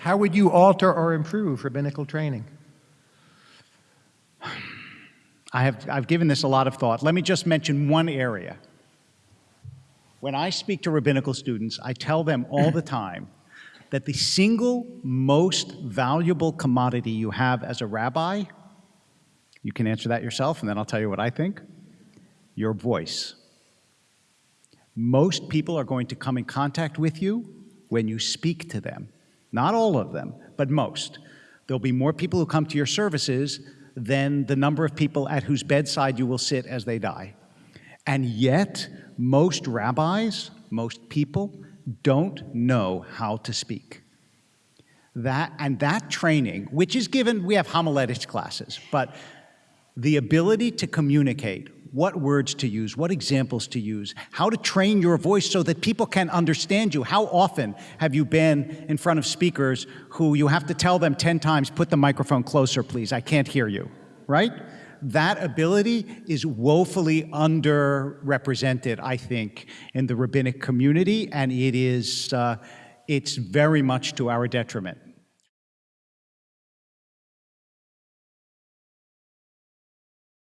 How would you alter or improve rabbinical training? I have, I've given this a lot of thought. Let me just mention one area. When I speak to rabbinical students, I tell them all the time that the single most valuable commodity you have as a rabbi, you can answer that yourself, and then I'll tell you what I think, your voice. Most people are going to come in contact with you when you speak to them. Not all of them, but most. There'll be more people who come to your services than the number of people at whose bedside you will sit as they die. And yet, most rabbis, most people, don't know how to speak. That, and that training, which is given, we have homiletics classes, but the ability to communicate what words to use, what examples to use, how to train your voice so that people can understand you. How often have you been in front of speakers who you have to tell them 10 times, put the microphone closer, please, I can't hear you, right? That ability is woefully underrepresented, I think, in the rabbinic community, and it is, uh, it's very much to our detriment.